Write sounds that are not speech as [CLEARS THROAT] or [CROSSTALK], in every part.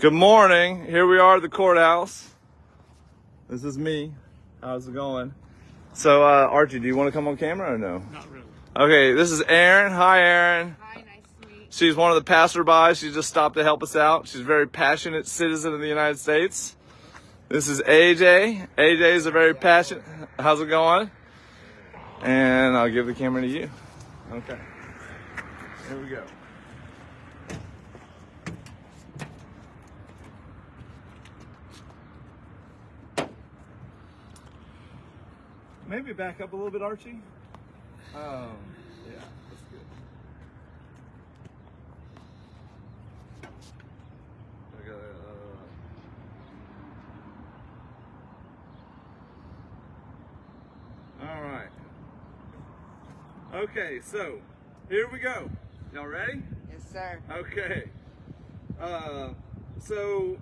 Good morning. Here we are at the courthouse. This is me. How's it going? So, uh, Archie, do you want to come on camera or no? Not really. Okay, this is Erin. Hi, Erin. Hi, nice to meet you. She's one of the passerbys. She just stopped to help us out. She's a very passionate citizen of the United States. This is AJ. AJ is a very passionate. How's it going? And I'll give the camera to you. Okay. Here we go. Maybe back up a little bit, Archie. Um, yeah, that's good. I gotta, uh... All right. Okay, so here we go. Y'all ready? Yes, sir. Okay. Uh, so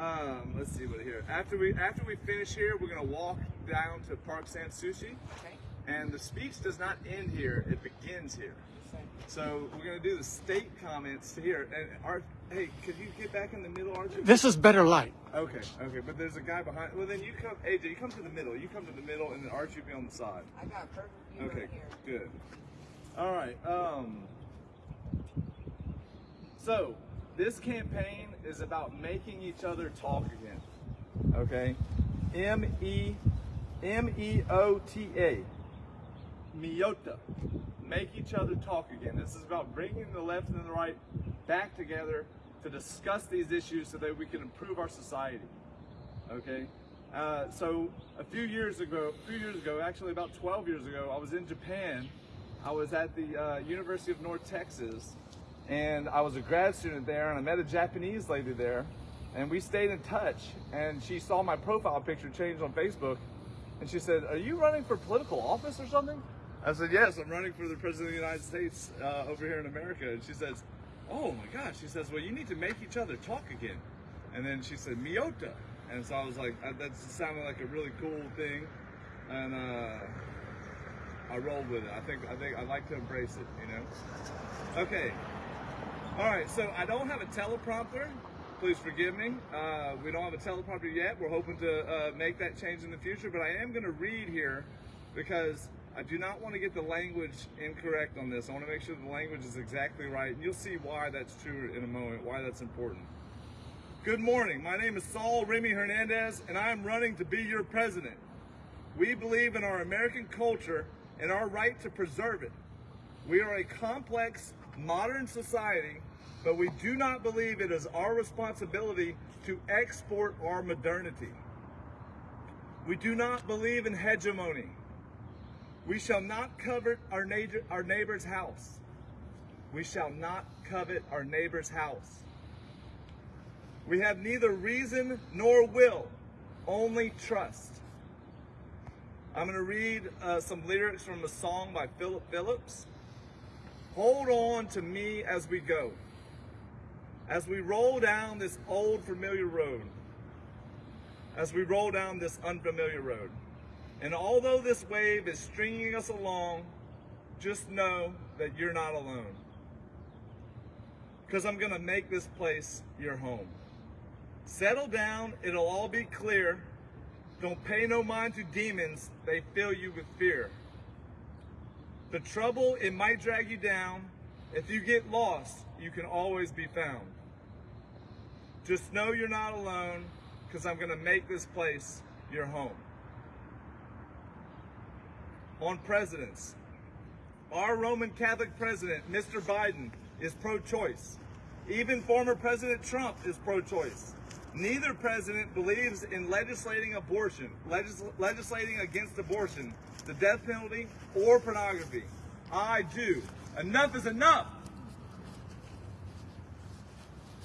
um, let's see what here. After we after we finish here, we're gonna walk down to Park San Sushi, Okay. and the speech does not end here; it begins here. So we're gonna do the state comments here. And Art, hey, could you get back in the middle, Archie? This is better light. Okay, okay, but there's a guy behind. Well, then you come, AJ, you come to the middle. You come to the middle, and then Archie will be on the side. I got perfect view Okay, right here. good. All right. Um. So this campaign is about making each other talk again. Okay. M E M E O T A. Miota. Make each other talk again. This is about bringing the left and the right back together to discuss these issues so that we can improve our society. Okay. Uh, so a few years ago, a few years ago, actually about 12 years ago, I was in Japan. I was at the uh, University of North Texas, and I was a grad student there, and I met a Japanese lady there, and we stayed in touch. And she saw my profile picture change on Facebook, and she said, "Are you running for political office or something?" I said, "Yes, I'm running for the president of the United States uh, over here in America." And she says, "Oh my gosh!" She says, "Well, you need to make each other talk again." And then she said, "Miota," and so I was like, "That sounded like a really cool thing," and uh, I rolled with it. I think I think I like to embrace it, you know. Okay. All right. So I don't have a teleprompter. Please forgive me. Uh, we don't have a teleprompter yet. We're hoping to uh, make that change in the future, but I am going to read here because I do not want to get the language incorrect on this. I want to make sure the language is exactly right, and you'll see why that's true in a moment. Why that's important. Good morning. My name is Saul Remy Hernandez, and I am running to be your president. We believe in our American culture and our right to preserve it. We are a complex, modern society, but we do not believe it is our responsibility to export our modernity. We do not believe in hegemony. We shall not covet our, neighbor, our neighbor's house. We shall not covet our neighbor's house. We have neither reason nor will, only trust. I'm going to read uh, some lyrics from a song by Philip Phillips. Hold on to me as we go, as we roll down this old familiar road, as we roll down this unfamiliar road. And although this wave is stringing us along, just know that you're not alone. Because I'm going to make this place your home. Settle down, it'll all be clear. Don't pay no mind to demons, they fill you with fear. The trouble, it might drag you down. If you get lost, you can always be found. Just know you're not alone, because I'm going to make this place your home. On presidents, our Roman Catholic president, Mr. Biden, is pro choice. Even former President Trump is pro choice. Neither president believes in legislating abortion, legis- legislating against abortion, the death penalty, or pornography. I do. Enough is enough.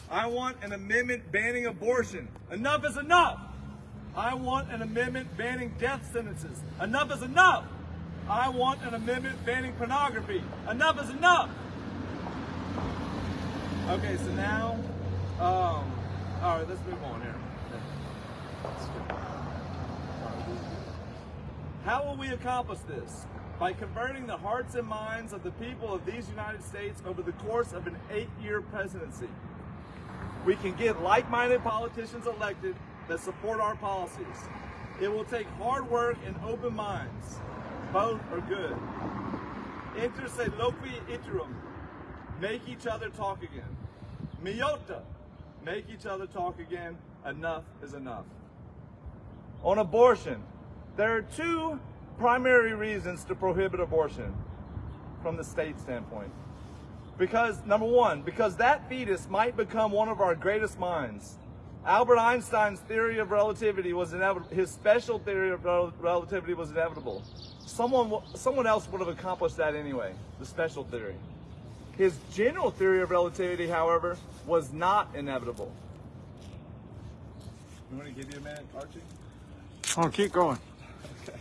I want an amendment banning abortion. Enough is enough. I want an amendment banning death sentences. Enough is enough. I want an amendment banning pornography. Enough is enough. Okay, so now, um, all right, let's move on here. How will we accomplish this? By converting the hearts and minds of the people of these United States over the course of an eight-year presidency. we can get like-minded politicians elected that support our policies. It will take hard work and open minds. Both are good. Inter se loqui iterum. Make each other talk again. Miota. Make each other talk again. Enough is enough. On abortion, there are two primary reasons to prohibit abortion from the state standpoint. Because, number one, because that fetus might become one of our greatest minds. Albert Einstein's theory of relativity was inevitable. His special theory of rel- relativity was inevitable. Someone, someone else would have accomplished that anyway, the special theory. His general theory of relativity, however, was not inevitable. You want to give you a minute, Archie? Oh, keep going. Okay.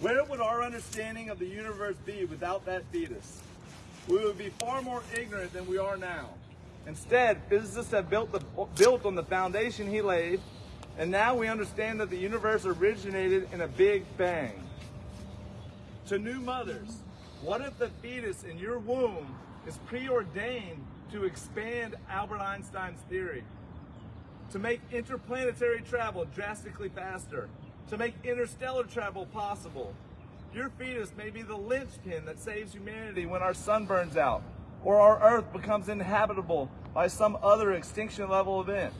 Where would our understanding of the universe be without that fetus? We would be far more ignorant than we are now. Instead, physicists have built, the, built on the foundation he laid, and now we understand that the universe originated in a big bang. To new mothers, what if the fetus in your womb is preordained to expand Albert Einstein's theory? to make interplanetary travel drastically faster, to make interstellar travel possible. Your fetus may be the linchpin that saves humanity when our sun burns out, or our Earth becomes inhabitable by some other extinction level event.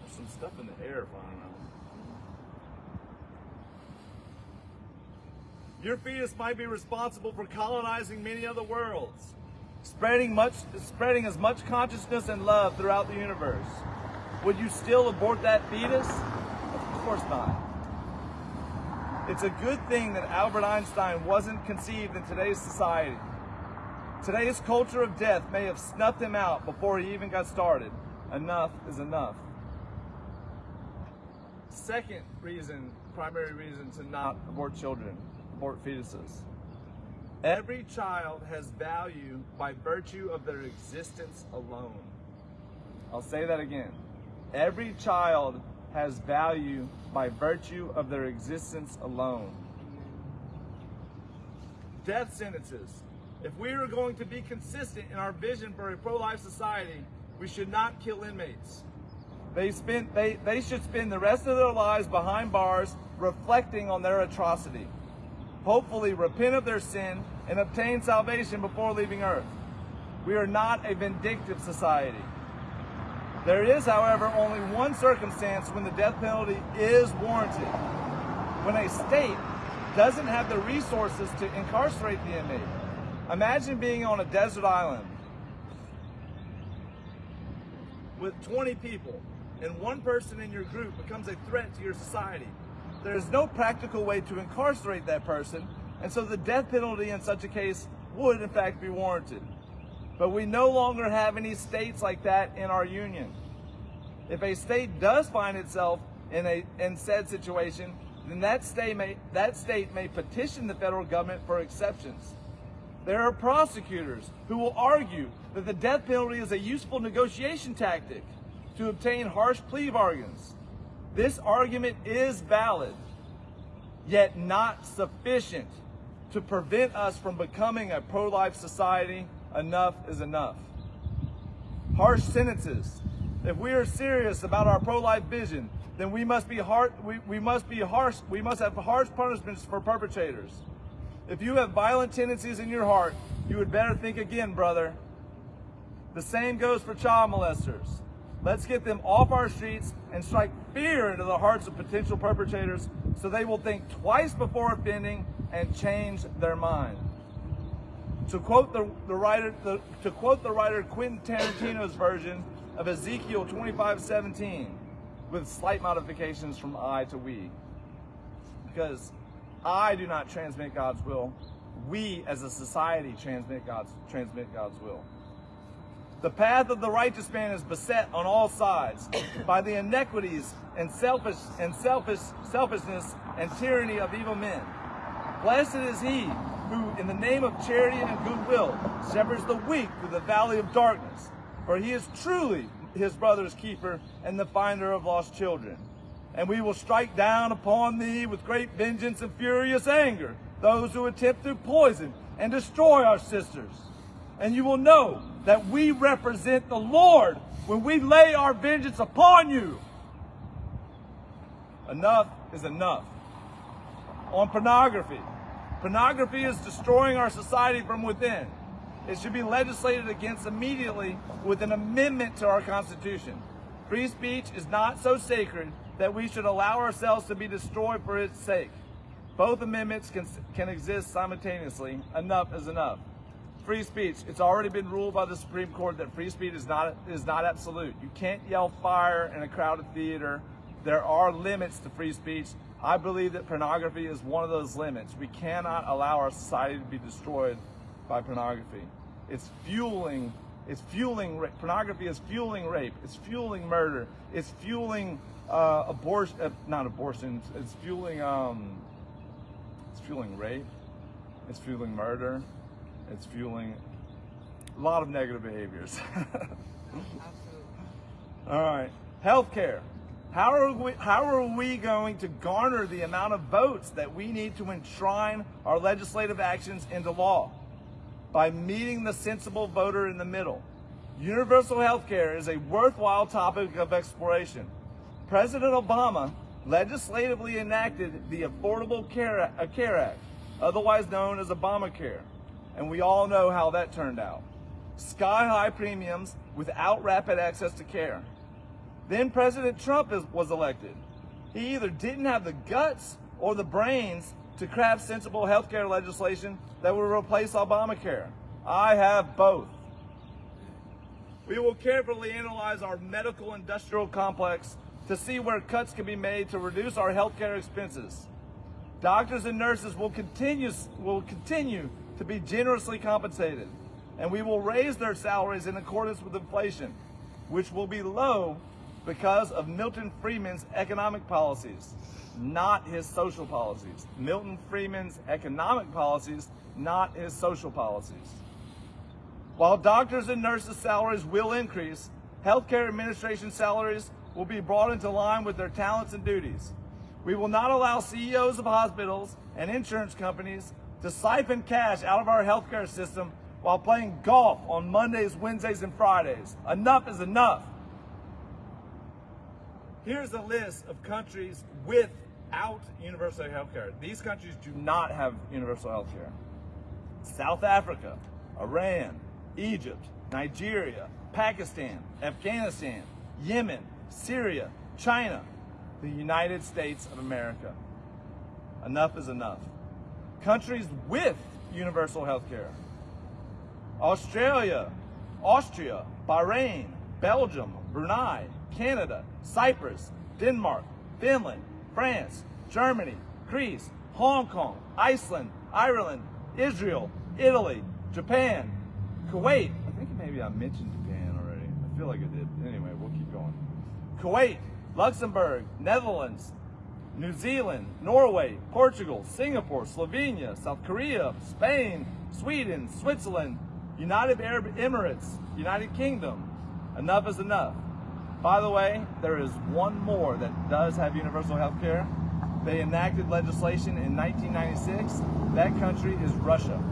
There's some stuff in the air flying around. Your fetus might be responsible for colonizing many other worlds spreading much spreading as much consciousness and love throughout the universe. Would you still abort that fetus? Of course not. It's a good thing that Albert Einstein wasn't conceived in today's society. Today's culture of death may have snuffed him out before he even got started. Enough is enough. Second reason, primary reason to not abort children, abort fetuses. Every child has value by virtue of their existence alone. I'll say that again. Every child has value by virtue of their existence alone. Death sentences. If we are going to be consistent in our vision for a pro-life society, we should not kill inmates. They, spend, they, they should spend the rest of their lives behind bars reflecting on their atrocity hopefully repent of their sin and obtain salvation before leaving earth. We are not a vindictive society. There is, however, only one circumstance when the death penalty is warranted. When a state doesn't have the resources to incarcerate the inmate. Imagine being on a desert island with 20 people and one person in your group becomes a threat to your society there is no practical way to incarcerate that person, and so the death penalty in such a case would in fact be warranted. But we no longer have any states like that in our union. If a state does find itself in a in said situation, then that state may that state may petition the federal government for exceptions. There are prosecutors who will argue that the death penalty is a useful negotiation tactic to obtain harsh plea bargains. This argument is valid, yet not sufficient to prevent us from becoming a pro-life society. Enough is enough. Harsh sentences. If we are serious about our pro-life vision, then we must be hard, we, we must be harsh, we must have harsh punishments for perpetrators. If you have violent tendencies in your heart, you would better think again, brother. The same goes for child molesters. Let's get them off our streets and strike fear into the hearts of potential perpetrators so they will think twice before offending and change their mind. To quote the, the writer, the, to quote the writer Quentin Tarantino's version of Ezekiel 25:17, with slight modifications from I to we, because I do not transmit God's will. We, as a society, transmit God's transmit God's will. The path of the righteous man is beset on all sides by the inequities and selfish and selfish selfishness and tyranny of evil men. Blessed is he who, in the name of charity and goodwill, shepherds the weak through the valley of darkness, for he is truly his brother's keeper and the finder of lost children. And we will strike down upon thee with great vengeance and furious anger those who attempt through poison and destroy our sisters. And you will know that we represent the Lord when we lay our vengeance upon you. Enough is enough. On pornography. Pornography is destroying our society from within. It should be legislated against immediately with an amendment to our Constitution. Free speech is not so sacred that we should allow ourselves to be destroyed for its sake. Both amendments can, can exist simultaneously. Enough is enough. Free speech. It's already been ruled by the Supreme Court that free speech is not is not absolute. You can't yell fire in a crowded theater. There are limits to free speech. I believe that pornography is one of those limits. We cannot allow our society to be destroyed by pornography. It's fueling it's fueling ra- pornography is fueling rape. It's fueling murder. It's fueling uh, abortion. Uh, not abortion. It's fueling um, it's fueling rape. It's fueling murder. It's fueling a lot of negative behaviors. [LAUGHS] Absolutely. All right. Healthcare. How are we how are we going to garner the amount of votes that we need to enshrine our legislative actions into law? By meeting the sensible voter in the middle. Universal health care is a worthwhile topic of exploration. President Obama legislatively enacted the Affordable Care, Care Act, otherwise known as Obamacare, and we all know how that turned out. Sky high premiums without rapid access to care. Then President Trump is, was elected. He either didn't have the guts or the brains to craft sensible healthcare legislation that would replace Obamacare. I have both. We will carefully analyze our medical industrial complex to see where cuts can be made to reduce our healthcare expenses. Doctors and nurses will continue, will continue to be generously compensated, and we will raise their salaries in accordance with inflation, which will be low because of Milton Friedman's economic policies, not his social policies. Milton Friedman's economic policies, not his social policies. While doctors and nurses' salaries will increase, healthcare administration salaries will be brought into line with their talents and duties. We will not allow CEOs of hospitals and insurance companies to siphon cash out of our healthcare system while playing golf on Mondays, Wednesdays, and Fridays. Enough is enough. Here's a list of countries without universal healthcare. These countries do not have universal healthcare. South Africa, Iran, Egypt, Nigeria, Pakistan, Afghanistan, Yemen, Syria, China, the United States of America. Enough is enough. Countries with universal health care. Australia, Austria, Bahrain, Belgium, Brunei, Canada, Cyprus, Denmark, Finland, France, Germany, Greece, Hong Kong, Iceland, Ireland, Israel, Italy, Japan, Kuwait. I think maybe I mentioned Japan already. I feel like I did. Anyway, we'll keep going. Kuwait, Luxembourg, Netherlands, New Zealand, Norway, Portugal, Singapore, Slovenia, South Korea, Spain, Sweden, Switzerland, United Arab Emirates, United Kingdom. Enough is enough. By the way, there is one more that does have universal health care. They enacted legislation in 1996. That country is Russia.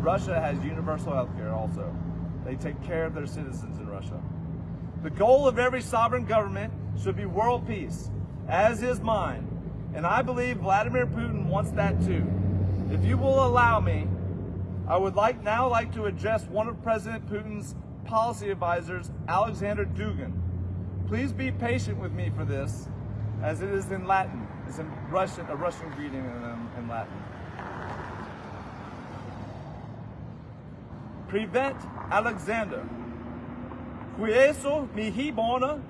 Russia has universal health care also. They take care of their citizens in Russia. The goal of every sovereign government should be world peace, as is mine. And I believe Vladimir Putin wants that too. If you will allow me, I would like now like to address one of President Putin's policy advisors, Alexander Dugin. Please be patient with me for this, as it is in Latin. It's in Russian, a Russian greeting in, um, in Latin. Prevent Alexander. Quieso mihi bona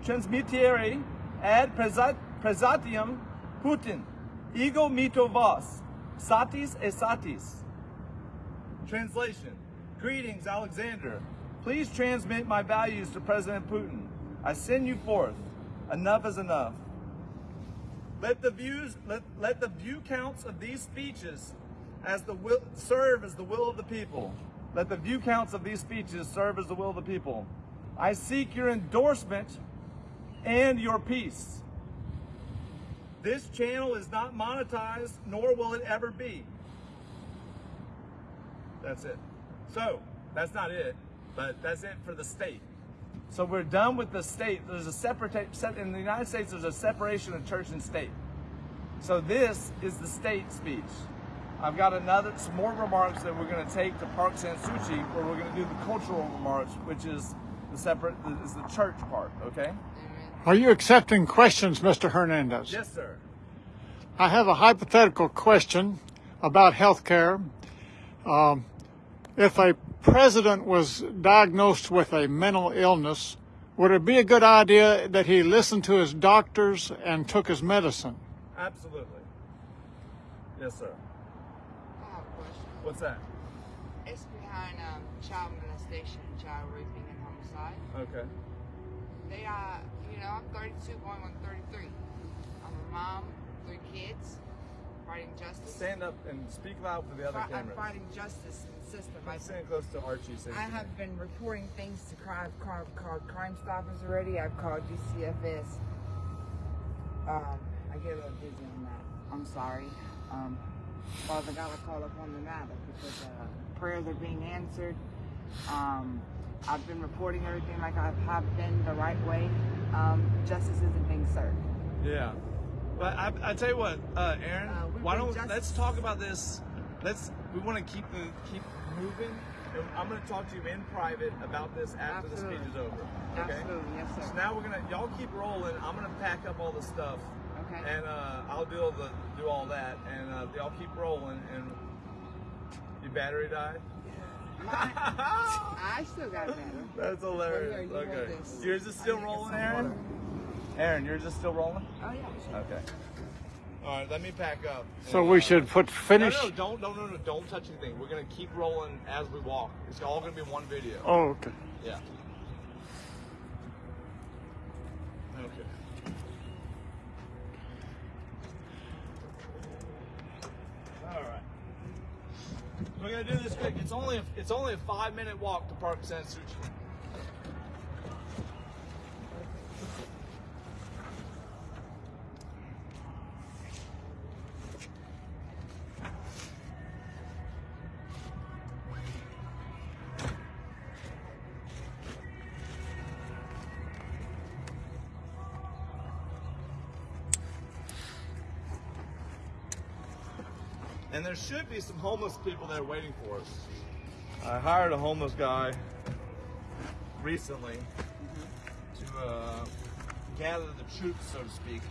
ad presatium Putin. Ego mito vos. Satis e satis. Translation. Greetings, Alexander. Please transmit my values to President Putin. I send you forth. Enough is enough. Let the views, let, let the view counts of these speeches as the will, serve as the will of the people. Let the view counts of these speeches serve as the will of the people. I seek your endorsement and your peace. This channel is not monetized, nor will it ever be. That's it. So that's not it, but that's it for the state. So we're done with the state. There's a separate in the United States. There's a separation of church and state. So this is the state speech. I've got another some more remarks that we're going to take to Park San Suu where we're going to do the cultural remarks, which is the separate is the church part. Okay. Amen. Are you accepting questions, Mr. Hernandez? Yes, sir. I have a hypothetical question about health care. Um, if a president was diagnosed with a mental illness, would it be a good idea that he listened to his doctors and took his medicine? Absolutely. Yes, sir. I have a question. What's that? It's behind um, child molestation, child raping, and homicide. Okay. They are, you know, I'm 32 going on 33. I'm a mom, three kids, fighting justice. Stand up and speak loud for the other Fi- I'm fighting justice in the system. I, I'm sitting close to Archie. So I have been reporting things to crime, crime, called Crime Stoppers already. I've called DCFS. Um, I get a little dizzy on that. I'm sorry. Um, Father God, I call upon the matter because uh, prayers are being answered. Um, I've been reporting everything like I have been the right way. Um, justice isn't being served. Yeah. But I, I tell you what, uh, Aaron, Uh, why don't justice. let's talk about this. Let's we want to keep the keep moving. I'm going to talk to you in private about this after the speech is over. Okay. Absolutely, yes, sir. So now we're gonna y'all keep rolling. I'm gonna pack up all the stuff, Okay. and uh, I'll do all the do all that, and uh, y'all keep rolling. And your battery died. Mine- I still got better. That's hilarious. Well, here, you okay. this. Yours is still I need to get rolling, Aaron. water. Aaron, yours is still rolling. Oh yeah. Okay. All right, let me pack up. So And, we uh, should put finish. No, no, don't, no, no, no, don't touch anything. We're gonna keep rolling as we walk. It's all gonna be one video. Oh, okay. Yeah. Okay. All right. We're gonna do this quick. It's only a, it's only a five minute walk to Park San there should be some homeless people there waiting for us. I hired a homeless guy recently to uh, gather the troops, so to speak.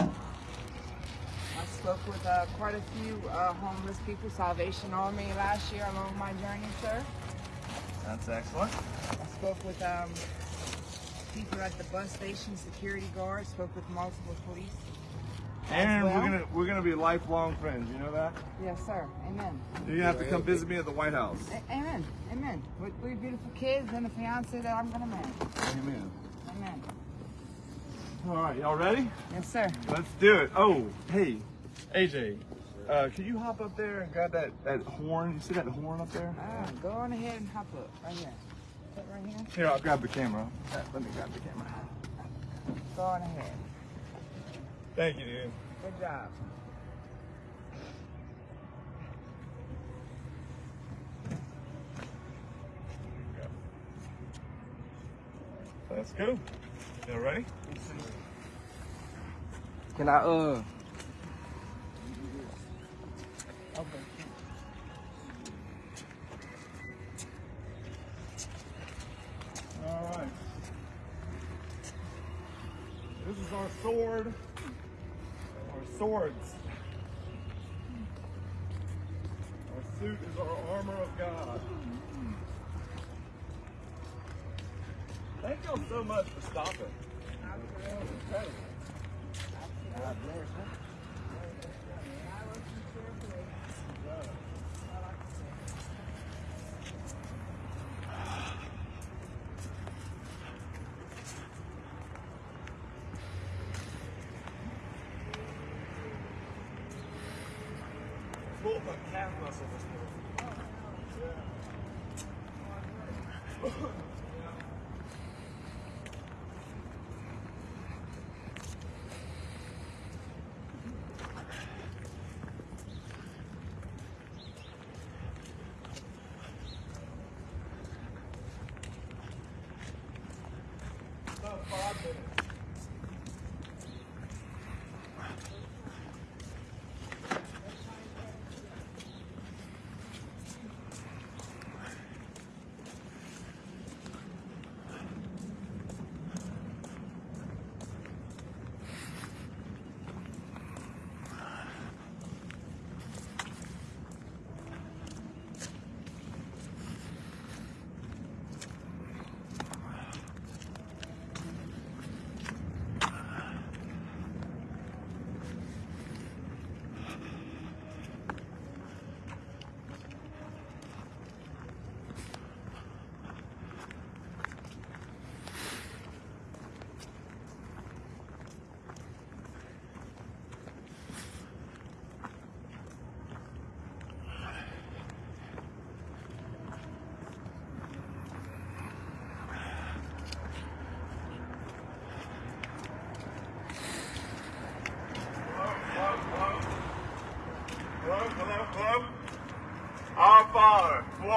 I spoke with uh, quite a few uh, homeless people, Salvation Army last year along my journey, sir. That's excellent. I spoke with um, people at the bus station, security guards, spoke with multiple police. Aaron, well. we're gonna we're gonna be lifelong friends. You know that? Yes, sir. Amen. You're gonna have to come visit me at the White House. A- amen. Amen. With three beautiful kids and a fiance that I'm gonna marry. Amen. Amen. All right, y'all ready? Yes, sir. Let's do it. Oh, hey, AJ, uh, can you hop up there and grab that, that horn? You see that horn up there? Ah, go on ahead and hop up right here. Right here. Here, I'll grab the camera. Let me grab the camera. Go on ahead. Thank you, dude. Good job. Let's go. Y'all ready? Can I uh? Okay. All right. This is our sword. Our swords. Our suit is our armor of God. Thank y'all so much for stopping.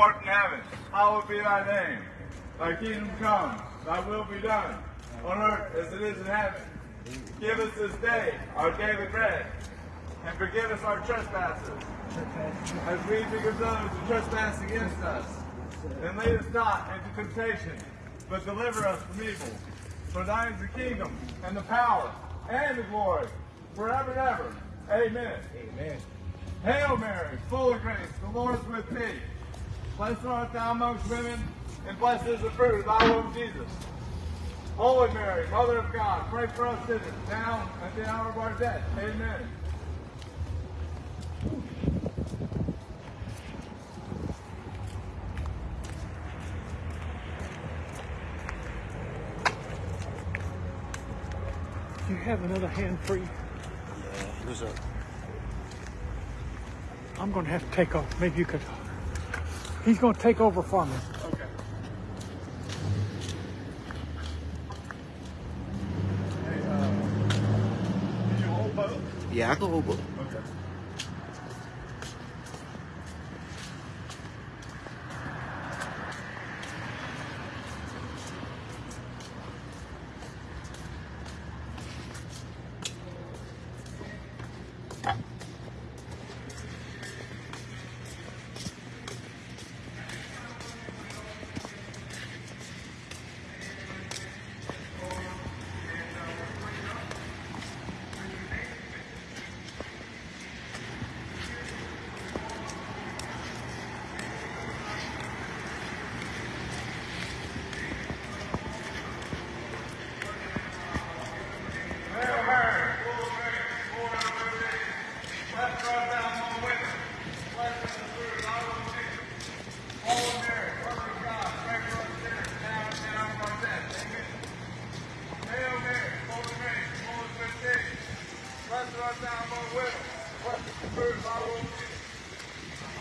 Art in heaven, hallowed be thy name. Thy kingdom come, thy will be done, on earth as it is in heaven. Give us this day our daily bread, and forgive us our trespasses, as we forgive those who trespass against us. And lead us not into temptation, but deliver us from evil. For thine is the kingdom, and the power, and the glory, forever and ever. Amen. Amen. Hail Mary, full of grace, the Lord is with thee. Blessed art thou amongst women, and blessed is the fruit of thy womb, Jesus. Holy Mary, Mother of God, pray for us sinners, now and at the hour of our death. Amen. Do you have another hand free? Who's up? I'm going to have to take off. Maybe you could. He's going to take over for me. Okay. Hey, uh, did you hold both? Yeah, I can hold both.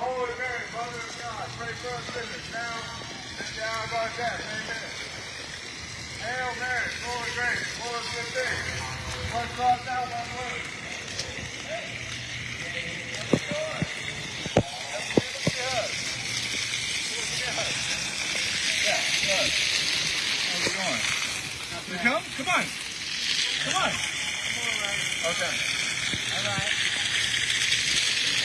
Holy Mary, Mother of God, pray for us sinners, now and the hour. Amen. Hail Mary, full of grace, Lord is with thee. Blessed art thou among women. You come? On. Come on. Come on. Right. Okay.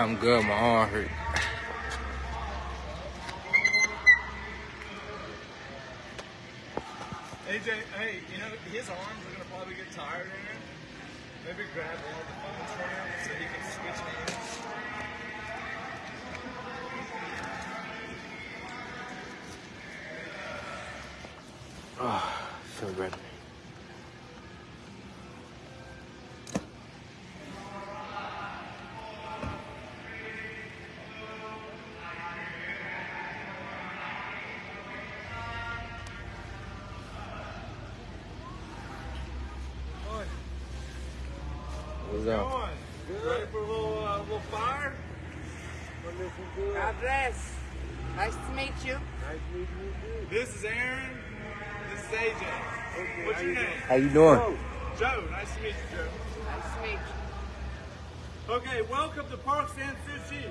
I'm good. My arm hurt. AJ, hey, you know, his arms are going to probably get tired in it. Maybe grab of the phones for him so he can switch hands. What's Go up? on. Ready for a little, uh, little fire? God bless. Nice to meet you. This is Aaron. This is AJ. What's your name? How you doing? Joe. Nice to meet you, Joe. Nice to meet you. Okay, welcome to Park San Suu Kyi.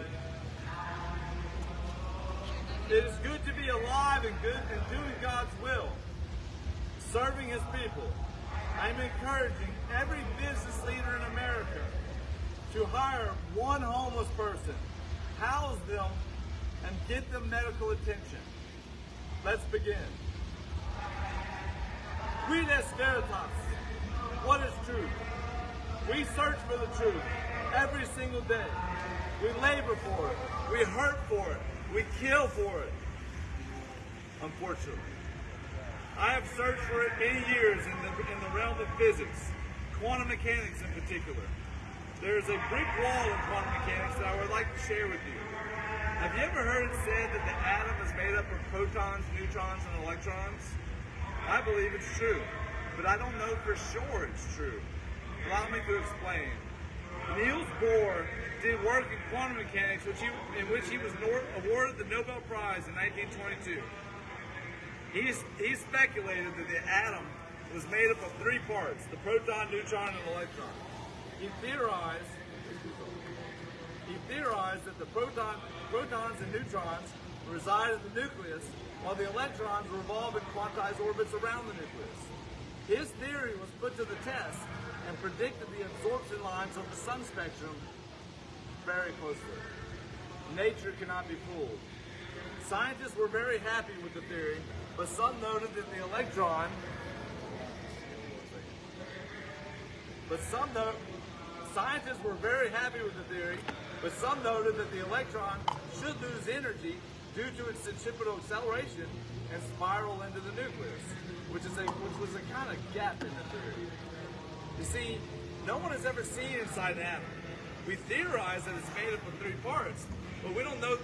It is good to be alive and good and doing God's will, serving His people. I'm encouraging every business leader in America to hire one homeless person, house them, and get them medical attention. Let's begin. Est veritas? What is truth? We search for the truth every single day. We labor for it. We hurt for it. We kill for it. unfortunately. I have searched for it many years in the, in the realm of physics, quantum mechanics in particular. There is a brick wall in quantum mechanics that I would like to share with you. Have you ever heard it said that the atom is made up of protons, neutrons, and electrons? I believe it's true, but I don't know for sure it's true. Allow me to explain. Niels Bohr did work in quantum mechanics which he, in which he was awarded the Nobel Prize in 1922. He, he speculated that the atom was made up of three parts, the proton, neutron, and electron. He theorized he theorized that the proton, protons and neutrons reside in the nucleus, while the electrons revolve in quantized orbits around the nucleus. His theory was put to the test and predicted the absorption lines of the sun spectrum very closely. Nature cannot be fooled. Scientists were very happy with the theory, but some noted that the electron but some note, scientists were very happy with the theory, but some noted that the electron should lose energy due to its centripetal acceleration and spiral into the nucleus, which is a which was a kind of gap in the theory. You see, no one has ever seen inside an atom. We theorize that it's made up of three parts, but we don't know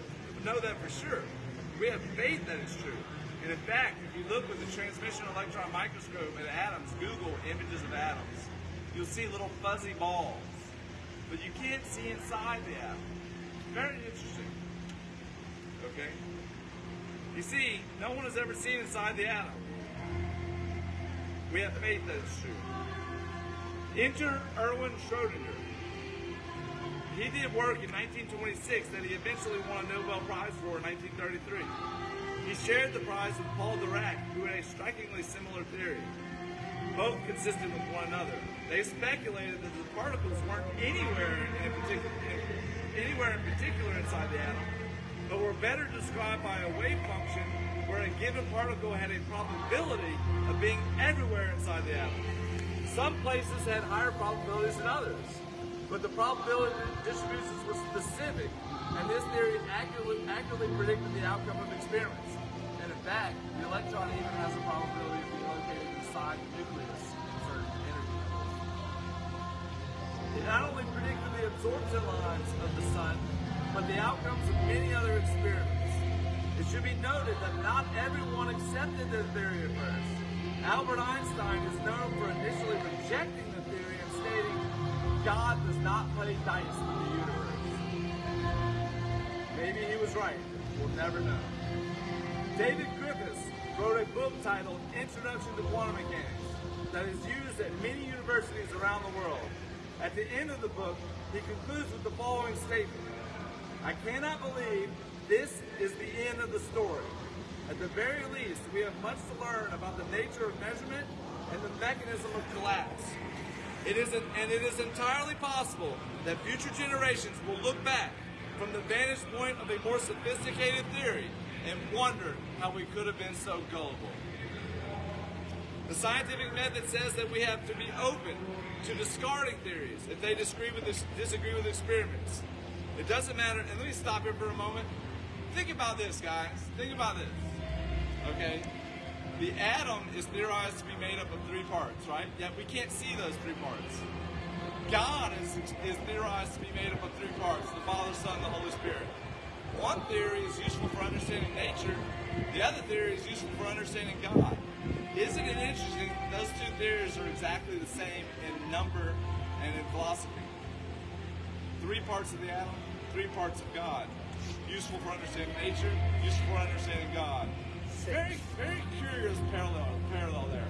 know that for sure. We have faith that it's true. And in fact, if you look with the transmission electron microscope at atoms, Google images of atoms, you'll see little fuzzy balls. But you can't see inside the atom. Very interesting. Okay? You see, no one has ever seen inside the atom. We have faith that it's true. Enter Erwin Schrodinger. He did work in 1926 that he eventually won a Nobel Prize for in 1933. He shared the prize with Paul Dirac, who had a strikingly similar theory, both consistent with one another. They speculated that the particles weren't anywhere in particular, anywhere in particular inside the atom, but were better described by a wave function where a given particle had a probability of being everywhere inside the atom. Some places had higher probabilities than others, but the probability distributions were specific, and this theory accurately, accurately predicted the outcome of experiments. And in fact, the electron even has a probability of being located inside the nucleus in certain energy levels. It not only predicted the absorption lines of the sun, but the outcomes of many other experiments. It should be noted that not everyone accepted the theory at first. Albert Einstein is known for initially rejecting the theory and stating, God does not play dice with the universe. Maybe he was right. We'll never know. David Griffiths wrote a book titled Introduction to Quantum Mechanics that is used at many universities around the world. At the end of the book, he concludes with the following statement. I cannot believe this is the end of the story. At the very least, we have much to learn about the nature of measurement and the mechanism of collapse. It is an, and it is entirely possible that future generations will look back from the vantage point of a more sophisticated theory and wonder how we could have been so gullible. The scientific method says that we have to be open to discarding theories if they disagree with, disagree with experiments. It doesn't matter, and let me stop here for a moment. Think about this, guys. Think about this. Okay? The atom is theorized to be made up of three parts, right? Yet we can't see those three parts. God is, is theorized to be made up of three parts the Father, Son, and the Holy Spirit. One theory is useful for understanding nature, the other theory is useful for understanding God. Isn't it interesting that those two theories are exactly the same in number and in philosophy? Three parts of the atom, three parts of God. Useful for understanding nature, useful for understanding God. Very, very curious parallel, parallel there.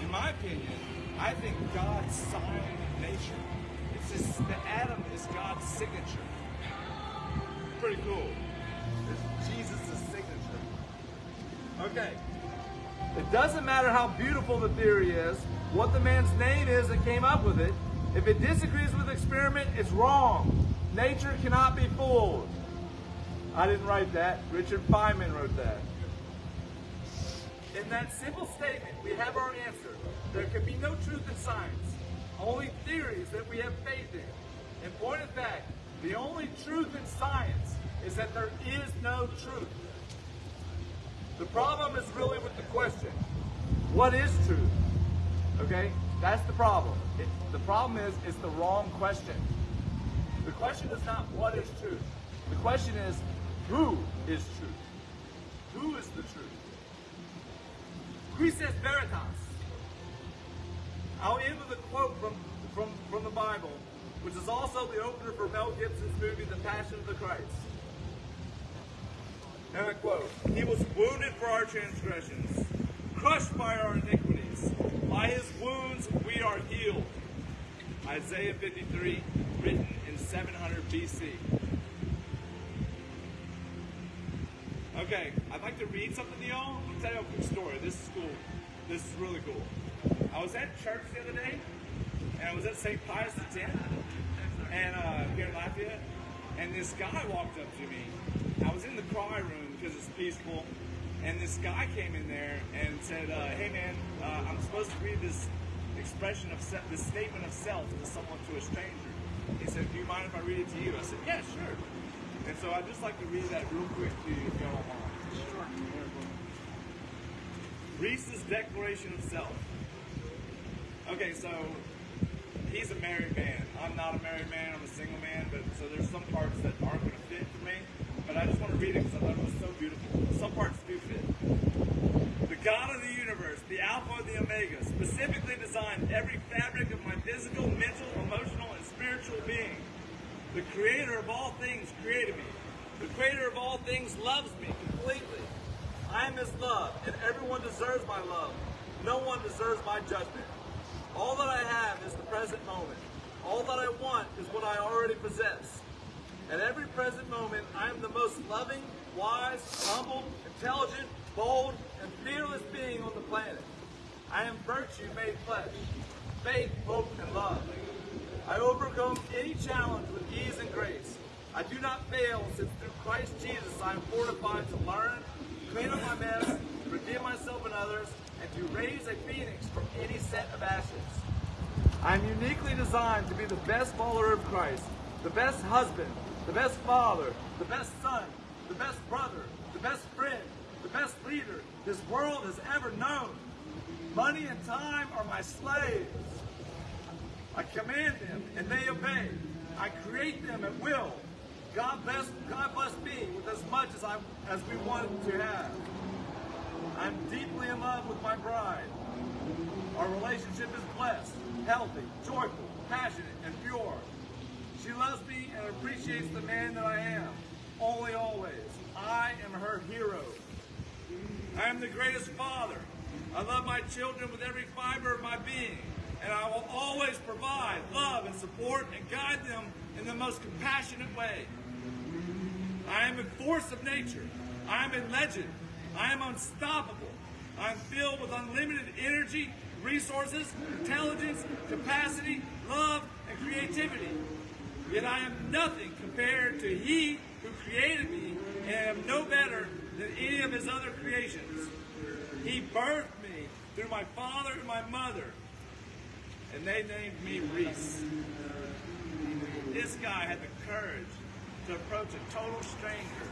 In my opinion, I think God signed nature. It's just, the atom is God's signature. Pretty cool. It's Jesus' signature. Okay. It doesn't matter how beautiful the theory is, what the man's name is that came up with it. If it disagrees with the experiment, it's wrong. Nature cannot be fooled. I didn't write that. Richard Feynman wrote that. In that simple statement, we have our answer. There can be no truth in science, only theories that we have faith in. In point of fact, the only truth in science is that there is no truth. The problem is really with the question. What is truth? Okay? That's the problem. It, the problem is it's the wrong question. The question is not what is truth. The question is who is truth? Who is the truth? Qui est veritas? I'll end with a quote from, from, from the Bible, which is also the opener for Mel Gibson's movie The Passion of the Christ. And I quote, He was wounded for our transgressions, crushed by our iniquities. By his wounds we are healed. Isaiah 53, written in 700 BC. Okay, I'd like to read something to y'all. Gonna tell you a quick story. This is cool. This is really cool. I was at church the other day, and I was at St. Pius X, and uh, here in Lafayette, and this guy walked up to me. I was in the cry room because it's peaceful, and this guy came in there and said, uh, "Hey man, uh, I'm supposed to read this expression of se- this statement of self to someone to a stranger." He said, "Do you mind if I read it to you?" I said, "Yeah, sure." And so I'd just like to read that real quick to you if y'all don't. Reese's Declaration of Self. Okay, so he's a married man. I'm not a married man. I'm a single man. But so there's some parts that aren't going to fit for me. But I just want to read it because I thought it was so beautiful. Some parts do fit. The God of the universe, the Alpha and the Omega, specifically designed every fabric of my physical, mental, emotional, and spiritual being. The Creator of all things created me. The Creator of all things loves me completely. I am His love, and everyone deserves my love. No one deserves my judgment. All that I have is the present moment. All that I want is what I already possess. At every present moment, I am the most loving, wise, humble, intelligent, bold, and fearless being on the planet. I am virtue made flesh, faith, hope, and love. I overcome any challenge with ease and grace. I do not fail since through Christ Jesus I am fortified to learn, clean up my mess, redeem myself and others, and to raise a phoenix any set of ashes. I am uniquely designed to be the best follower of Christ, the best husband, the best father, the best son, the best brother, the best friend, the best leader this world has ever known. Money and time are my slaves. I command them and they obey. I create them at will. God bless, God bless me with as much as I as we want to have. I'm deeply in love with my bride. Our relationship is blessed, healthy, joyful, passionate, and pure. She loves me and appreciates the man that I am. Only always. I am her hero. I am the greatest father. I love my children with every fiber of my being, and I will always provide love and support and guide them in the most compassionate way. I am a force of nature. I am a legend. I am unstoppable. I am filled with unlimited energy, resources, intelligence, capacity, love, and creativity. Yet I am nothing compared to He who created me and am no better than any of His other creations. He birthed me through my father and my mother, and they named me Reese. This guy had the courage to approach a total stranger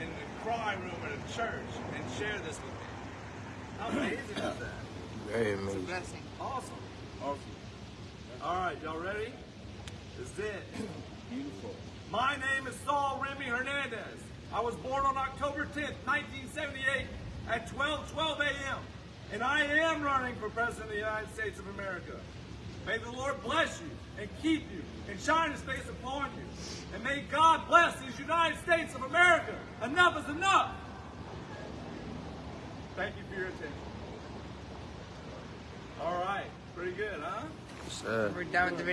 in the cry room at a church and share this with me. How amazing is that? Very amazing. Blessing. Awesome. Awesome. All right, y'all ready? This is it. [CLEARS THROAT] Beautiful. My name is Saul Remy Hernandez. I was born on October 10th, 1978 at 12:12 a.m. And I am running for President of the United States of America. May the Lord bless you and keep you and shine his face upon you. And may God bless these United States of America. Enough is enough. Thank you for your attention. All right. Pretty good, huh? Yes, sir. We're done with the video.